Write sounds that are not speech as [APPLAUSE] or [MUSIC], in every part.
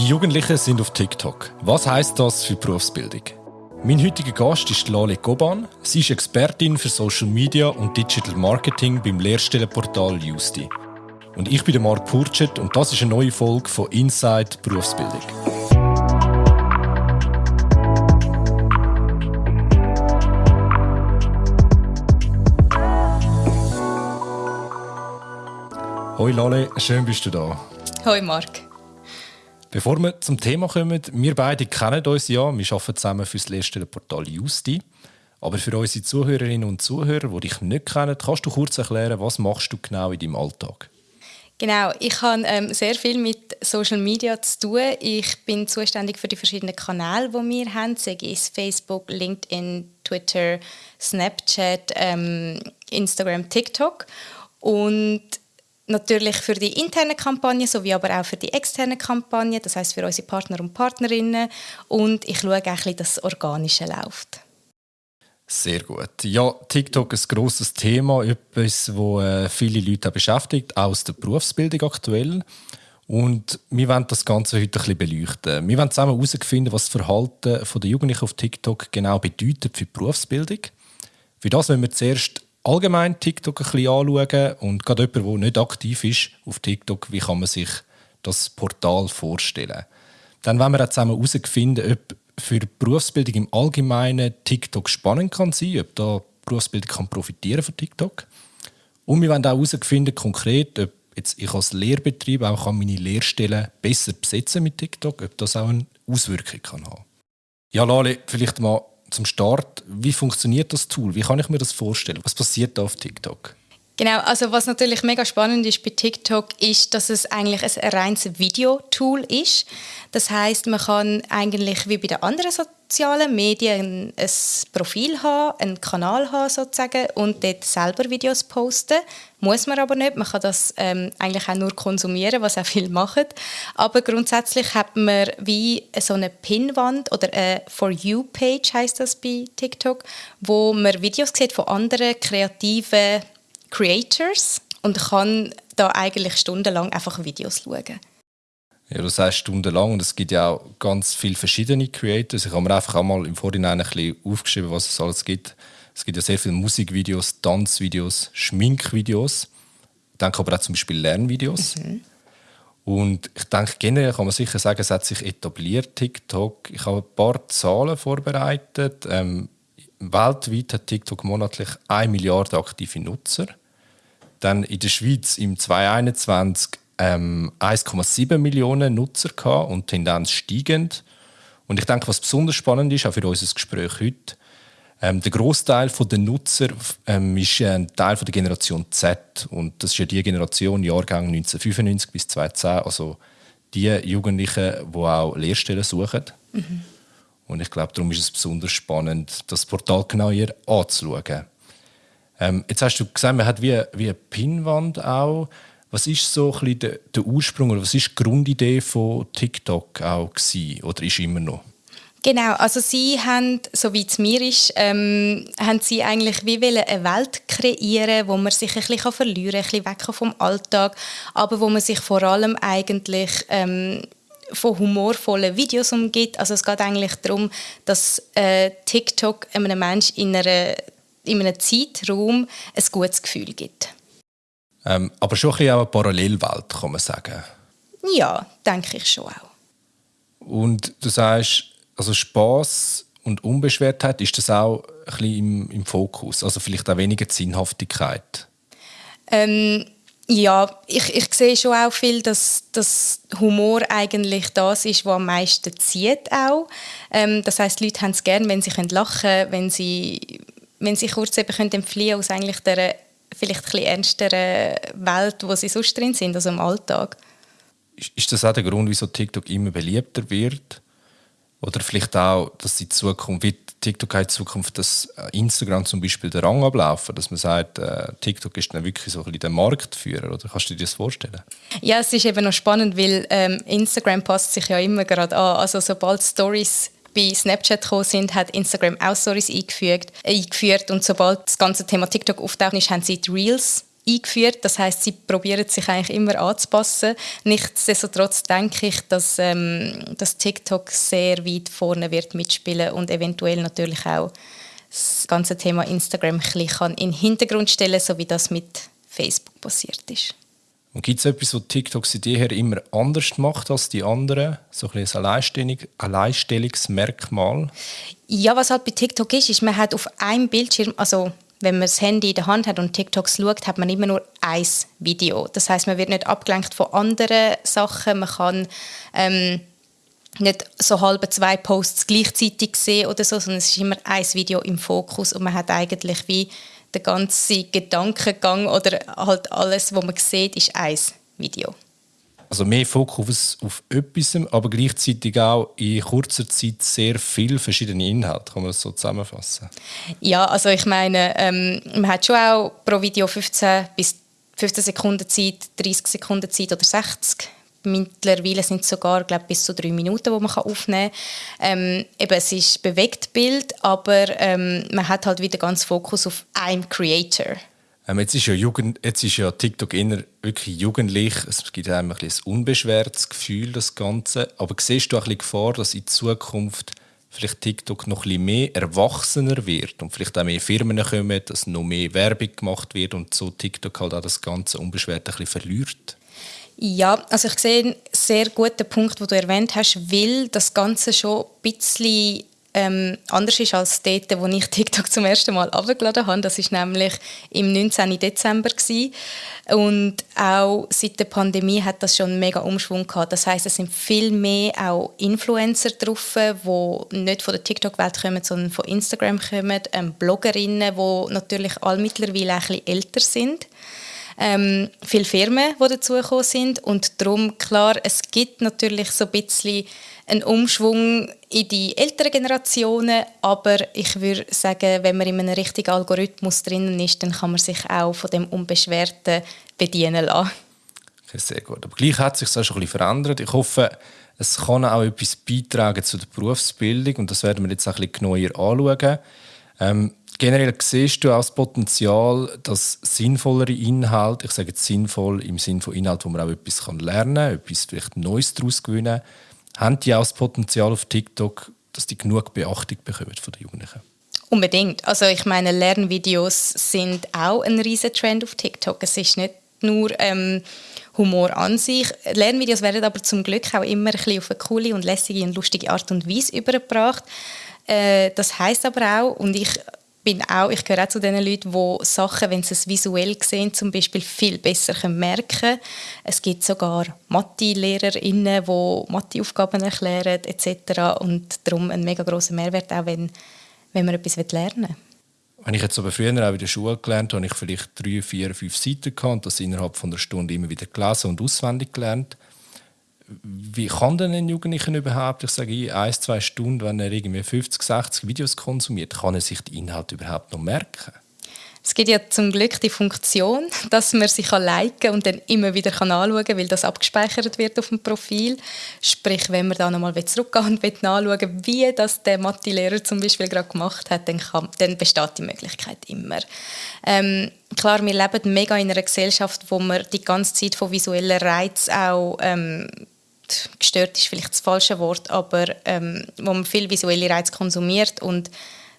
Die Jugendlichen sind auf TikTok. Was heißt das für die Berufsbildung? Mein heutiger Gast ist Lale Goban. Sie ist Expertin für Social Media und Digital Marketing beim Lehrstellenportal Justi. Und ich bin Marc Purchet und das ist eine neue Folge von Inside Berufsbildung. Hoi Lale, schön bist du da. Hoi Marc. Bevor wir zum Thema kommen, wir beide kennen uns ja, wir arbeiten zusammen für das Lehrstellenportal Justi. Aber für unsere Zuhörerinnen und Zuhörer, die dich nicht kennen, kannst du kurz erklären, was machst du genau in deinem Alltag? Genau, ich habe ähm, sehr viel mit Social Media zu tun. Ich bin zuständig für die verschiedenen Kanäle, die wir haben, sei es Facebook, LinkedIn, Twitter, Snapchat, ähm, Instagram, TikTok. Und natürlich für die interne Kampagne sowie aber auch für die externe Kampagne, das heißt für unsere Partner und Partnerinnen und ich schaue auch ein dass das Organische läuft. Sehr gut. Ja, TikTok ist ein grosses Thema, etwas, das äh, viele Leute beschäftigt, auch aus der Berufsbildung aktuell. Und wir wollen das Ganze heute ein bisschen beleuchten. Wir wollen zusammen herausfinden, was das Verhalten der Jugendlichen auf TikTok genau bedeutet für die Berufsbildung. Für das wollen wir zuerst allgemein TikTok ein bisschen anschauen und gerade jemand, der nicht aktiv ist auf TikTok, wie kann man sich das Portal vorstellen. Dann wollen wir auch zusammen herausfinden, ob für die Berufsbildung im Allgemeinen TikTok spannend kann sein, ob da Berufsbildung kann profitieren von TikTok. Und wir wollen auch herausfinden, konkret, ob jetzt ich als Lehrbetrieb auch meine Lehrstellen besser besetzen mit TikTok, ob das auch eine Auswirkung kann haben. Ja, Lale, vielleicht mal zum Start, wie funktioniert das Tool? Wie kann ich mir das vorstellen? Was passiert da auf TikTok? Genau, also was natürlich mega spannend ist bei TikTok, ist, dass es eigentlich ein reines Videotool ist. Das heißt, man kann eigentlich wie bei den anderen sozialen Medien ein Profil haben, einen Kanal haben sozusagen und dort selber Videos posten. Muss man aber nicht. Man kann das ähm, eigentlich auch nur konsumieren, was auch viele machen. Aber grundsätzlich hat man wie so eine Pinwand oder eine For You-Page heißt das bei TikTok, wo man Videos sieht von anderen kreativen Creators und kann da eigentlich stundenlang einfach Videos schauen. Ja, du sagst stundenlang und es gibt ja auch ganz viele verschiedene Creators. Ich habe mir einfach auch mal im Vorhinein ein bisschen aufgeschrieben, was es alles gibt. Es gibt ja sehr viele Musikvideos, Tanzvideos, Schminkvideos. Ich denke aber auch zum Beispiel Lernvideos. Mhm. Und ich denke, generell kann man sicher sagen, es hat sich etabliert, TikTok. Ich habe ein paar Zahlen vorbereitet. Ähm, weltweit hat TikTok monatlich 1 Milliarde aktive Nutzer dann in der Schweiz im 2021 ähm, 1,7 Millionen Nutzer gehabt und Tendenz steigend. Und ich denke, was besonders spannend ist, auch für unser Gespräch heute, ähm, der Großteil der Nutzer ähm, ist ein Teil von der Generation Z und das ist ja die Generation Jahrgang 1995 bis 2010, also die Jugendlichen, die auch Lehrstellen suchen. Mhm. Und ich glaube, darum ist es besonders spannend, das Portal genauer anzuschauen. Ähm, jetzt hast du gesagt, man hat wie, wie eine Pinnwand auch. Was ist so ein der, der Ursprung oder was ist die Grundidee von TikTok auch gewesen, oder ist immer noch? Genau, also sie haben, so wie es mir ist, ähm, haben sie eigentlich wie eine Welt kreieren, wo man sich ein bisschen verlieren kann, ein bisschen weg vom Alltag, aber wo man sich vor allem eigentlich ähm, von humorvollen Videos umgibt. Also es geht eigentlich darum, dass äh, TikTok einem Menschen in einer in einem Zeitraum ein gutes Gefühl gibt. Ähm, aber schon ein bisschen auch eine Parallelwelt, kann man sagen. Ja, denke ich schon auch. Und du sagst, also Spaß und Unbeschwertheit, ist das auch ein bisschen im, im Fokus? Also vielleicht auch weniger Sinnhaftigkeit? Ähm, ja, ich, ich sehe schon auch viel, dass, dass Humor eigentlich das ist, was am meisten zieht auch. Ähm, das heißt, die Leute haben es gerne, wenn sie lachen können, wenn sie wenn sie kurz eben können entfliehen aus eigentlich der vielleicht ein ernsteren Welt, wo sie sonst drin sind, also im Alltag. Ist das auch der Grund, wieso TikTok immer beliebter wird? Oder vielleicht auch, dass in Zukunft, wie TikTok in Zukunft, dass Instagram zum Beispiel den Rang ablaufen, dass man sagt, äh, TikTok ist dann wirklich so ein bisschen der Marktführer, oder kannst du dir das vorstellen? Ja, es ist eben noch spannend, weil ähm, Instagram passt sich ja immer gerade an. Also sobald Stories bei Snapchat gekommen sind, hat Instagram auch Stories eingefügt, äh, eingeführt und sobald das ganze Thema TikTok auftaucht haben sie die Reels eingeführt. Das heißt, sie probieren sich eigentlich immer anzupassen. Nichtsdestotrotz denke ich, dass, ähm, dass TikTok sehr weit vorne wird mitspielen und eventuell natürlich auch das ganze Thema Instagram ein bisschen in den Hintergrund stellen, so wie das mit Facebook passiert ist. Und gibt es etwas, was TikTok seit jeher immer anders macht als die anderen? So ein, ein Alleinstellung, Alleinstellungsmerkmal? Ja, was halt bei TikTok ist, ist, man hat auf einem Bildschirm, also wenn man das Handy in der Hand hat und TikToks schaut, hat man immer nur ein Video. Das heißt, man wird nicht abgelenkt von anderen Sachen. Man kann ähm, nicht so halbe zwei Posts gleichzeitig sehen oder so, sondern es ist immer ein Video im Fokus und man hat eigentlich wie der ganze Gedankengang oder halt alles, was man sieht, ist ein Video. Also mehr Fokus auf etwas, aber gleichzeitig auch in kurzer Zeit sehr viele verschiedene Inhalte. Kann man das so zusammenfassen? Ja, also ich meine, ähm, man hat schon auch pro Video 15 bis 15 Sekunden Zeit, 30 Sekunden Zeit oder 60 Mittlerweile sind es sogar glaub, bis zu drei Minuten, die man aufnehmen kann. Ähm, eben, es ist bewegt Bild, aber ähm, man hat halt wieder ganz Fokus auf einem Creator. Ähm, jetzt, ist ja Jugend, jetzt ist ja TikTok eher wirklich jugendlich. Es gibt einem ein, ein unbeschwertes Gefühl, das Ganze. Aber siehst du auch ein bisschen Gefahr, dass in Zukunft vielleicht TikTok noch ein bisschen mehr erwachsener wird und vielleicht auch mehr Firmen kommen, dass noch mehr Werbung gemacht wird und so TikTok halt auch das Ganze unbeschwert ein bisschen verliert? Ja, also ich sehe einen sehr guten Punkt, den du erwähnt hast, weil das Ganze schon ein bisschen ähm, anders ist als dort, wo ich [LAUGHS] TikTok zum ersten Mal abgeladen habe. Das ist nämlich im 19. Dezember gewesen. und auch seit der Pandemie hat das schon einen mega Umschwung gehabt. Das heißt, es sind viel mehr auch Influencer drauf, die nicht von der TikTok-Welt kommen, sondern von Instagram kommen, ähm, Bloggerinnen, die natürlich alle mittlerweile ein bisschen älter sind ähm, viele Firmen, die dazugekommen sind und darum, klar, es gibt natürlich so ein bisschen einen Umschwung in die älteren Generationen, aber ich würde sagen, wenn man in einem richtigen Algorithmus drin ist, dann kann man sich auch von dem Unbeschwerten bedienen lassen. Okay, sehr gut. Aber gleich hat sich das auch ein bisschen verändert. Ich hoffe, es kann auch etwas beitragen zu der Berufsbildung und das werden wir jetzt auch ein bisschen genauer anschauen. Ähm, generell siehst du auch das Potenzial, dass sinnvollere Inhalte, ich sage jetzt sinnvoll im Sinne von Inhalt, wo man auch etwas lernen kann, etwas vielleicht Neues daraus gewinnen, haben die auch das Potenzial auf TikTok, dass die genug Beachtung bekommen von den Jugendlichen? Unbedingt. Also ich meine, Lernvideos sind auch ein riesen Trend auf TikTok. Es ist nicht nur ähm, Humor an sich. Lernvideos werden aber zum Glück auch immer ein bisschen auf eine coole und lässige und lustige Art und Weise übergebracht. Äh, das heißt aber auch, und ich bin auch, ich gehöre auch zu den Leuten, die Sachen, wenn sie es visuell sehen, zum Beispiel viel besser merken können. Es gibt sogar Mathe-LehrerInnen, die Matheaufgaben erklären etc. Und darum ein mega grosser Mehrwert, auch wenn, wenn man etwas lernen will. Wenn ich jetzt aber früher auch in der Schule gelernt habe, habe ich vielleicht drei, vier, fünf Seiten gehabt und das innerhalb von einer Stunde immer wieder gelesen und auswendig gelernt wie kann denn ein Jugendlicher überhaupt, ich sage ein, zwei Stunden, wenn er irgendwie 50, 60 Videos konsumiert, kann er sich die Inhalte überhaupt noch merken? Es gibt ja zum Glück die Funktion, [LAUGHS] dass man sich liken und dann immer wieder anschauen kann, weil das abgespeichert wird auf dem Profil. Sprich, wenn man da nochmal zurückgehen und nachschauen wie das der Mathe-Lehrer zum Beispiel gerade gemacht hat, dann, kann, dann besteht die Möglichkeit immer. Ähm, klar, wir leben mega in einer Gesellschaft, wo man die ganze Zeit von visuellen Reizen auch ähm, gestört ist vielleicht das falsche Wort, aber ähm, wo man viel visuelle Reize konsumiert und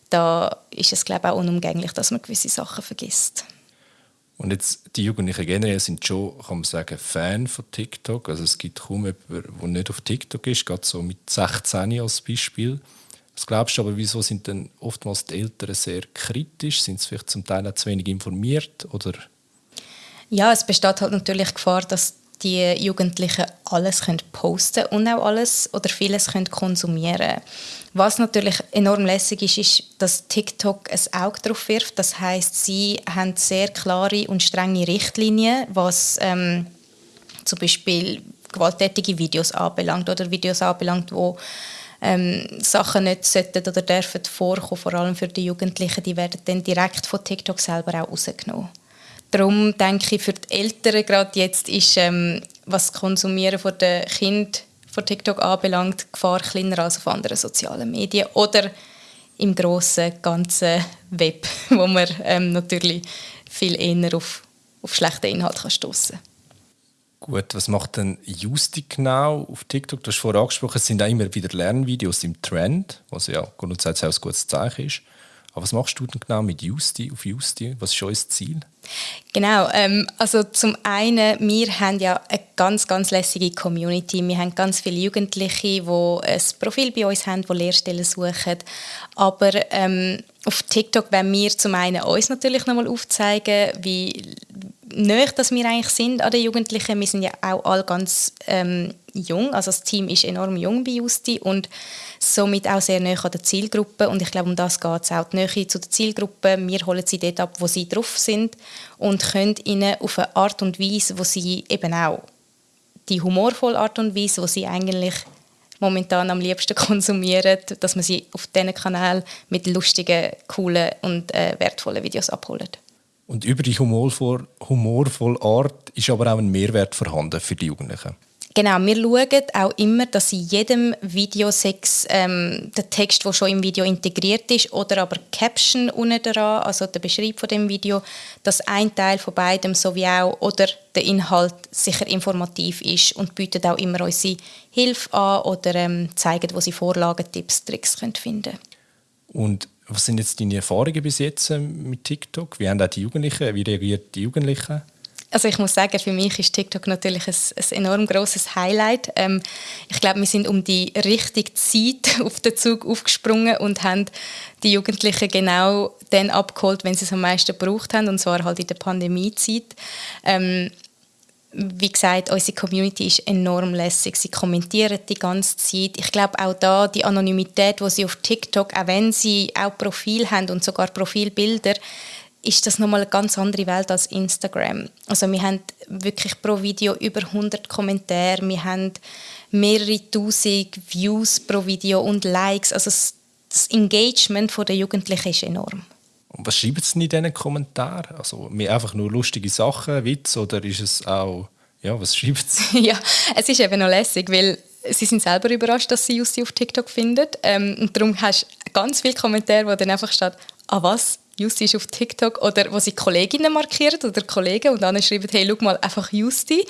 da ist es glaube ich, auch unumgänglich, dass man gewisse Sachen vergisst. Und jetzt, die Jugendlichen generell sind schon, kann man sagen, Fan von TikTok. Also es gibt kaum jemanden, der nicht auf TikTok ist, gerade so mit 16 als Beispiel. Was glaubst du aber, wieso sind denn oftmals die Eltern sehr kritisch? Sind sie vielleicht zum Teil auch zu wenig informiert? Oder? Ja, es besteht halt natürlich Gefahr, dass die Jugendlichen alles können posten und auch alles oder vieles können konsumieren Was natürlich enorm lässig ist, ist, dass TikTok ein Auge darauf wirft. Das heißt, sie haben sehr klare und strenge Richtlinien, was ähm, zum Beispiel gewalttätige Videos anbelangt oder Videos anbelangt, wo ähm, Sachen nicht sollten oder dürfen vorkommen, vor allem für die Jugendlichen, die werden dann direkt von TikTok selber auch rausgenommen. Darum denke ich, für die Eltern gerade jetzt ist, ähm, was das Konsumieren von den Kind von TikTok anbelangt, die Gefahr kleiner als auf anderen sozialen Medien oder im grossen ganzen Web, [LAUGHS] wo man ähm, natürlich viel eher auf auf schlechten Inhalt kann stoßen Gut, was macht denn Justi genau auf TikTok? Du hast vorher angesprochen, es sind auch immer wieder Lernvideos im Trend, was ja grundsätzlich auch ein gutes Zeichen ist. Aber was machst du denn genau mit Justi auf Justi? Was ist euer Ziel? Genau, ähm, also zum einen, wir haben ja eine ganz, ganz lässige Community. Wir haben ganz viele Jugendliche, die ein Profil bei uns haben, die Lehrstellen suchen. Aber ähm, auf TikTok wollen wir zum einen uns natürlich nochmal aufzeigen, wie näher dass wir eigentlich sind an den Jugendlichen. Wir sind ja auch alle ganz ähm, jung, also das Team ist enorm jung bei Justi und somit auch sehr näher an der Zielgruppe und ich glaube, um das geht es auch, die Nähe zu der Zielgruppe. Wir holen sie dort ab, wo sie drauf sind und können ihnen auf eine Art und Weise, wo sie eben auch die humorvolle Art und Weise, wo sie eigentlich momentan am liebsten [LAUGHS] konsumieren, dass man sie auf diesen Kanal mit lustigen, coolen und äh, wertvollen Videos abholt. Und über die humorvolle, Art ist aber auch ein Mehrwert vorhanden für die Jugendlichen. Genau, wir schauen auch immer, dass in jedem Video sechs, ähm, der Text, der schon im Video integriert ist, oder aber Caption unten dran, also der Beschreibung von dem Video, dass ein Teil von beidem sowie auch oder der Inhalt sicher informativ ist und bietet auch immer unsere Hilfe an oder ähm, zeigen, wo sie Vorlagen, Tipps, Tricks können finden. Und was sind jetzt deine Erfahrungen bis jetzt ähm, mit TikTok? Wie haben auch die Jugendlichen, wie reagieren die Jugendlichen? Also ich muss sagen, für mich ist TikTok natürlich ein, ein enorm großes Highlight. Ähm, ich glaube, wir sind um die richtige Zeit [LAUGHS] auf den Zug aufgesprungen und haben die Jugendlichen genau dann abgeholt, wenn sie es am meisten gebraucht haben, und zwar halt in der Pandemiezeit. Ähm, wie gesagt, unsere Community ist enorm lässig. Sie kommentieren die ganze Zeit. Ich glaube auch da die Anonymität, wo sie auf TikTok, auch wenn sie auch Profil haben und sogar Profilbilder, ist das nochmal eine ganz andere Welt als Instagram. Also wir haben wirklich pro Video über 100 Kommentare, wir haben mehrere tausend Views pro Video und Likes. Also das Engagement der Jugendlichen ist enorm. Und was schreiben sie in diesen Kommentaren? Also einfach nur lustige Sachen, Witz oder ist es auch, ja, was schreiben sie? [LAUGHS] ja, es ist eben noch lässig, weil sie sind selber überrascht, dass sie Jussi auf TikTok finden. Ähm, und darum hast du ganz viele Kommentare, wo dann einfach steht, ah was, Justi ist auf TikTok oder wo sie Kolleginnen markiert oder Kollegen und dann schreiben, hey, schau mal, einfach Justi.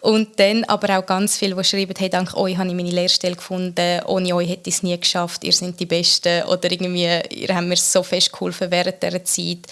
Und dann aber auch ganz viele, die schreiben, hey, dank euch habe ich meine Lehrstelle gefunden, ohne euch hätte ich es nie geschafft, ihr seid die Besten oder irgendwie, ihr habt mir so fest geholfen während dieser Zeit.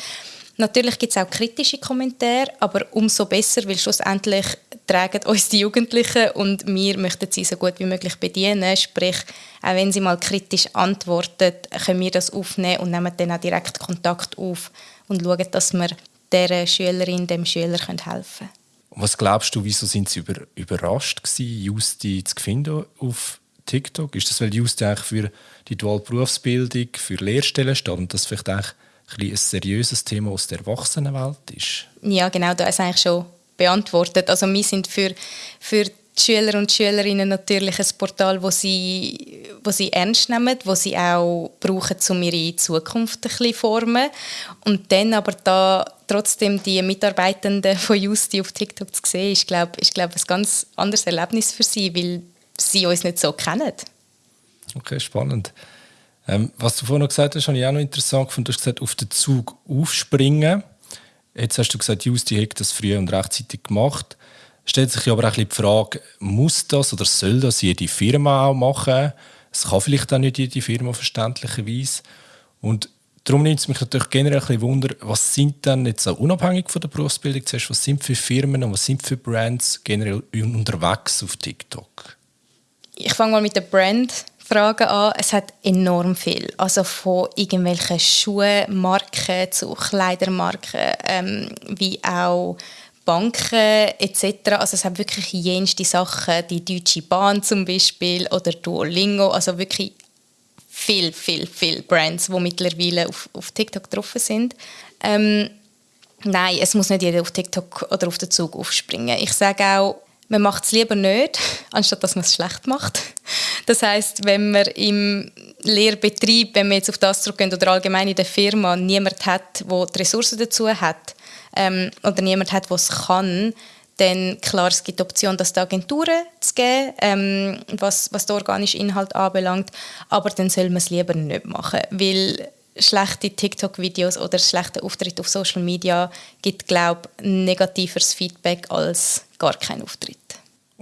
Natürlich gibt es auch kritische Kommentare, aber umso besser, weil schlussendlich tragen uns die Jugendlichen und wir möchten sie so gut wie möglich bedienen. Sprich, auch wenn sie mal kritisch antworten, können wir das aufnehmen und nehmen dann auch direkt Kontakt auf und schauen, dass wir der Schülerin, dem Schüler helfen können. Was glaubst du, wieso sind sie über, überrascht gewesen, Justi zu finden auf TikTok? Ist das, weil Justi eigentlich für die duale Berufsbildung, für Lehrstellen steht und das vielleicht eigentlich ein, ein seriöses Thema aus der Erwachsenenwelt ist? Ja, genau, da ist eigentlich schon beantwortet. Also wir sind für, für die Schüler und Schülerinnen natürlich ein Portal, wo sie, wo sie ernst nehmen, wo sie auch brauchen, um ihre Zukunft ein bisschen formen. Und dann aber da trotzdem die Mitarbeitenden von Justi auf TikTok zu sehen, ist, glaube ich, glaub, ein ganz anderes Erlebnis für sie, weil sie uns nicht so kennen. Okay, spannend. Ähm, was du vorhin noch gesagt hast, habe ich auch noch interessant gefunden. Du hast gesagt, auf den Zug aufspringen. Jetzt hast du gesagt, Justi hat das früh und rechtzeitig gemacht. Stellt sich aber auch die Frage, muss das oder soll das jede Firma auch machen? Es kann vielleicht auch nicht jede Firma verständlicherweise. Und darum nimmt es mich natürlich generell ein Wunder, was sind dann jetzt so unabhängig von der Berufsbildung zuerst, was sind für Firmen und was sind für Brands generell unterwegs auf TikTok? Ich fange mal mit der Brand Fragen an. Es hat enorm viel. Also von irgendwelchen Schuhmarken zu Kleidermarken, ähm, wie auch Banken etc. Also es hat wirklich jenste Sachen, die Deutsche Bahn zum Beispiel oder Duolingo, also wirklich viel, viel, viel Brands, die mittlerweile auf, auf TikTok drauf sind. Ähm, nein, es muss nicht jeder auf TikTok oder auf den Zug aufspringen. Ich sage auch, man macht es lieber nicht, anstatt dass man es schlecht macht. Das heißt, wenn man im Lehrbetrieb, wenn wir jetzt auf das zurückgehen oder allgemein in der Firma, niemand hat, der die Ressourcen dazu hat ähm, oder niemand hat, es kann, dann klar, es gibt die Option, das die Agenturen zu geben, ähm, was, was den organischen Inhalt anbelangt, aber dann soll man es lieber nicht machen, weil schlechte TikTok-Videos oder schlechte Auftritte auf Social Media gibt, glaube ich, negativeres Feedback als gar kein Auftritt.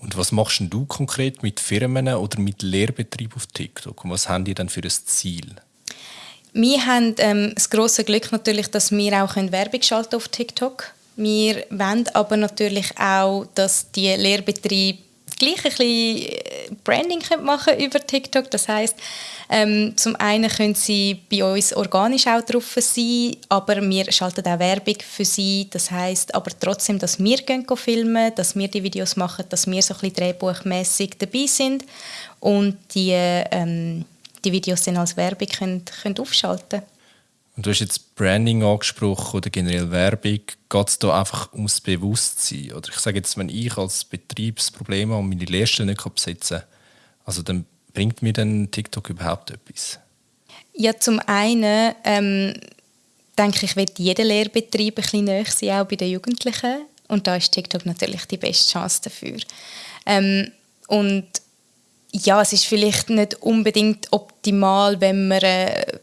Und was machst du konkret mit Firmen oder mit Lehrbetrieben auf TikTok? Und was haben die dann für ein Ziel? Wir haben ähm, das große Glück natürlich, dass wir auch Werbung schalten auf TikTok. Wir wollen aber natürlich auch, dass die Lehrbetriebe gleich ein bisschen äh, Branding machen über TikTok. Das heißt, ähm, zum einen können sie bei uns organisch auch drauf sein, aber wir schalten auch Werbung für sie. Das heißt, aber trotzdem, dass wir filmen, dass wir die Videos machen, dass wir so ein bisschen drehbuchmässig dabei sind und die, ähm, die Videos dann als Werbung können, können aufschalten und du hast jetzt Branding angesprochen oder generell Werbung. Geht es da einfach ums Bewusstsein? Oder ich sage jetzt, wenn ich als Betriebsproblem und meine Lehrstelle nicht besetzen kann, also dann bringt mir dann TikTok überhaupt etwas? Ja, zum einen ähm, denke ich, wird jeder Lehrbetrieb ein bisschen näher sein, auch bei den Jugendlichen. Und da ist TikTok natürlich die beste Chance dafür. Ähm, und ja, es ist vielleicht nicht unbedingt optimal, wenn man äh,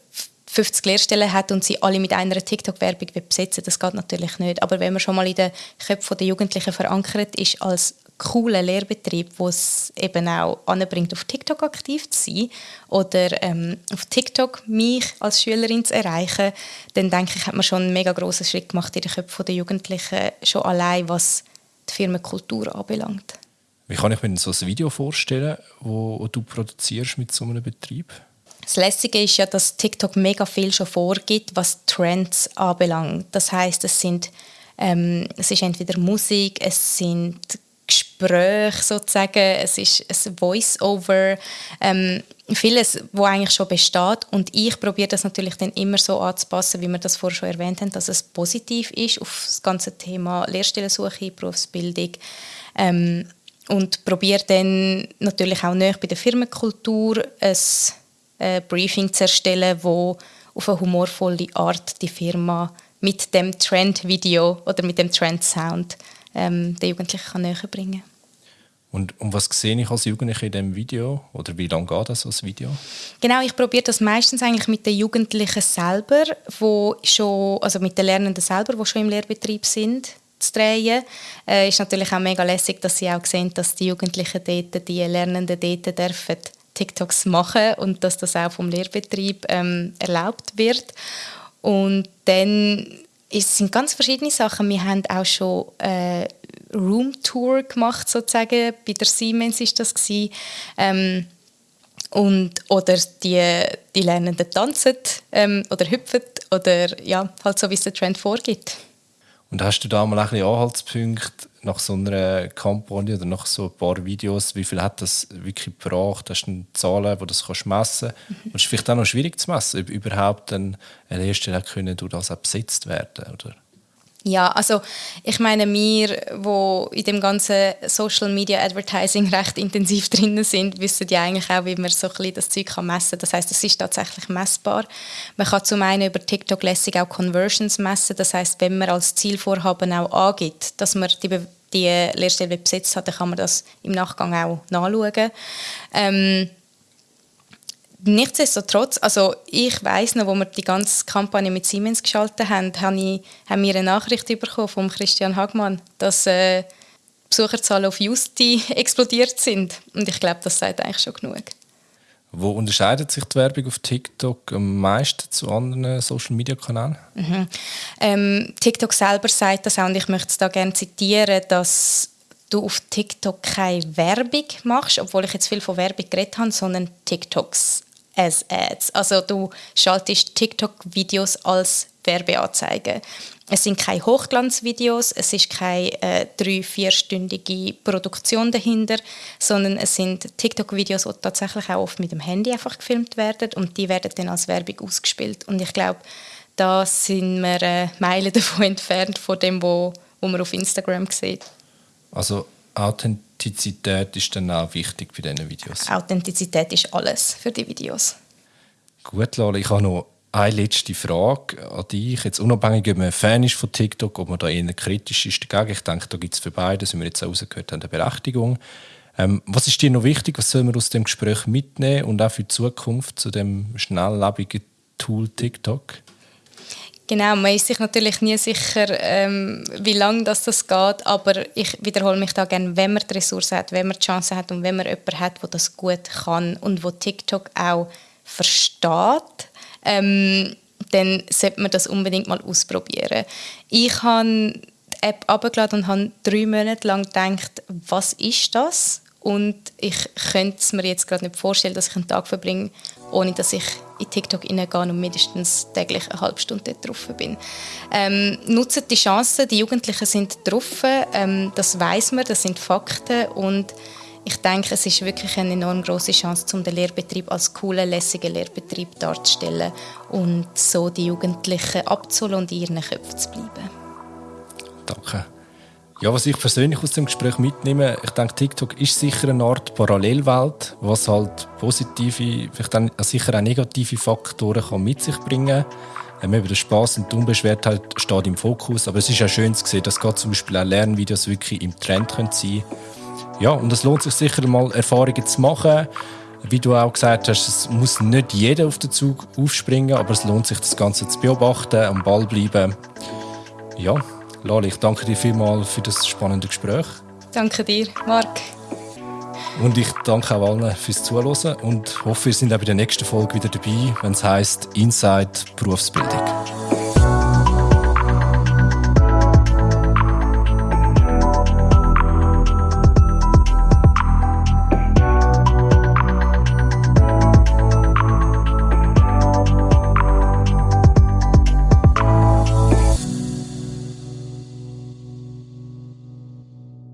50 Lehrstellen hat und sie alle mit einer TikTok-Werbung besetzen Das geht natürlich nicht. Aber wenn man schon mal in den Köpfen der Jugendlichen verankert ist als cooler Lehrbetrieb, wo es eben auch anbringt, auf TikTok aktiv zu sein oder ähm, auf TikTok mich als Schülerin zu erreichen, dann denke ich, hat man schon einen mega grossen Schritt gemacht in den Köpfen der Jugendlichen, schon allein was die Firmenkultur anbelangt. Wie kann ich mir so ein Video vorstellen, wo du produzierst mit so einem Betrieb? Das Lässige ist ja, dass TikTok mega viel schon vorgibt, was Trends anbelangt. Das heißt, es sind ähm, es ist entweder Musik, es sind Gespräche sozusagen, es ist ein Voice-Over, ähm, vieles, wo eigentlich schon besteht und ich probiere das natürlich dann immer so anzupassen, wie wir das vorher schon erwähnt haben, dass es positiv ist auf das ganze Thema Lehrstellensuche, Berufsbildung ähm, und probiere dann natürlich auch näher bei der Firmenkultur ein äh, Briefing zu erstellen, wo auf eine humorvolle Art die Firma mit dem Trend-Video oder mit dem Trend-Sound ähm, den Jugendlichen kann näher bringen und um was sehe ich als Jugendliche in diesem Video? Oder wie lange geht das als Video? Genau, ich probiere das meistens eigentlich mit den Jugendlichen selber, wo schon, also mit den Lernenden selber, die schon im Lehrbetrieb sind, zu drehen. Äh, ist natürlich auch mega lässig, dass sie auch sehen, dass die Jugendlichen dort, die Lernenden dort dürfen TikToks machen und dass das auch vom Lehrbetrieb ähm, erlaubt wird. Und dann es sind ganz verschiedene Sachen. Wir haben auch schon äh, Roomtour gemacht sozusagen. Bei der Siemens ist das Ähm, und oder die, die Lernenden tanzen ähm, oder hüpfen oder ja, halt so wie es der Trend vorgibt. Und hast du da mal ein bisschen Anhaltspunkte nach so einer Kampagne oder nach so ein paar Videos, wie viel hat das wirklich gebracht? Hast du Zahlen, die das kannst messen kannst? Mhm. [LAUGHS] Und es ist vielleicht auch noch schwierig zu messen, ob überhaupt eine Hersteller können durch das auch besetzt werden oder? Ja, also ich meine, wir, wo in dem ganzen Social Media Advertising recht intensiv drin sind, wissen ja eigentlich auch, wie man so ein bisschen das Zeug kann messen kann. Das heißt, es ist tatsächlich messbar. Man kann zum einen über TikTok lässig auch Conversions messen. Das heißt, wenn man als Zielvorhaben auch angibt, dass man die, die Lehrstelle besetzt hat, dann kann man das im Nachgang auch nachschauen. Ähm, Nichtsdestotrotz, also ich weiß noch, wo wir die ganze Kampagne mit Siemens geschaltet haben, habe ich, haben wir eine Nachricht bekommen von Christian Hagmann, dass äh, Besucherzahlen auf Justi [LAUGHS] explodiert sind. Und ich glaube, das sagt eigentlich schon genug. Wo unterscheidet sich die Werbung auf TikTok am meisten zu anderen Social-Media-Kanälen? Mhm. Ähm, TikTok selber sagt das auch und ich möchte es da gerne zitieren, dass du auf TikTok keine Werbung machst, obwohl ich jetzt viel von Werbung geredet habe, sondern TikToks as Ads. Also du schaltest TikTok-Videos als Werbeanzeige. Es sind keine Hochglanzvideos, es ist keine äh, drei-, vierstündige Produktion dahinter, sondern es sind TikTok-Videos, die tatsächlich auch oft mit dem Handy einfach gefilmt werden und die werden dann als Werbung ausgespielt. Und ich glaube, da sind wir äh, Meilen [LAUGHS] davon entfernt von dem, wo, wo man auf Instagram sieht. Also Authentizität ist dann auch wichtig bei diesen Videos. Authentizität ist alles für die Videos. Gut, Lala, ich habe noch eine letzte Frage an dich. Jetzt unabhängig, ob man Fan ist von TikTok, ob man da eher kritisch ist dagegen. Ich denke, da gibt es für beide, wie wir jetzt rausgehört haben, eine Berechtigung. Ähm, was ist dir noch wichtig? Was soll man aus dem Gespräch mitnehmen und auch für die Zukunft zu dem schnelllebigen Tool TikTok? Genau, man ist sich natürlich nie sicher, ähm, wie lange das, das geht, aber ich wiederhole mich da gerne, wenn man die Ressourcen hat, wenn man die Chance hat und wenn man jemanden hat, der das gut kann und wo TikTok auch versteht, ähm, dann sollte man das unbedingt mal ausprobieren. Ich habe die App abgeladen und habe drei Monate lang gedacht, was ist das? Und ich könnte es mir jetzt gerade nicht vorstellen, dass ich einen Tag verbringe, ohne dass ich in TikTok hineingehe und mindestens täglich eine halbe Stunde drauf bin. Ähm, nutzen die Chancen, die Jugendlichen sind drauf, ähm, das weiß man, das sind Fakten und ich denke, es ist wirklich eine enorm große Chance, um den Lehrbetrieb als coolen, lässigen Lehrbetrieb darzustellen und so die Jugendlichen abzuholen und in ihren Köpfen zu bleiben. Danke. Ja, was ich persönlich aus dem Gespräch mitnehme, ich denke, TikTok ist sicher eine Art Parallelwelt, was halt positive, vielleicht dann sicher auch negative Faktoren kann mit sich bringen kann. Eben der Spaß und die Unbeschwertheit steht im Fokus, aber es ist auch schön zu sehen, dass gerade zum Beispiel auch Lernvideos wirklich im Trend sein können Ja, und es lohnt sich sicher mal Erfahrungen zu machen. Wie du auch gesagt hast, es muss nicht jeder auf den Zug aufspringen, aber es lohnt sich, das Ganze zu beobachten, am Ball bleiben. Ja, Lali, ich danke dir vielmals für das spannende Gespräch. Danke dir, Marc. Und ich danke auch allen fürs Zuhören und hoffe, ihr seid auch bei der nächsten Folge wieder dabei, wenn es heisst Inside Berufsbildung.